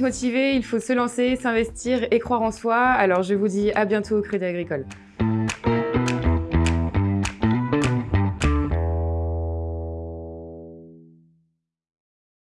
motivé, il faut se lancer, s'investir et croire en soi. Alors je vous dis à bientôt au Crédit Agricole.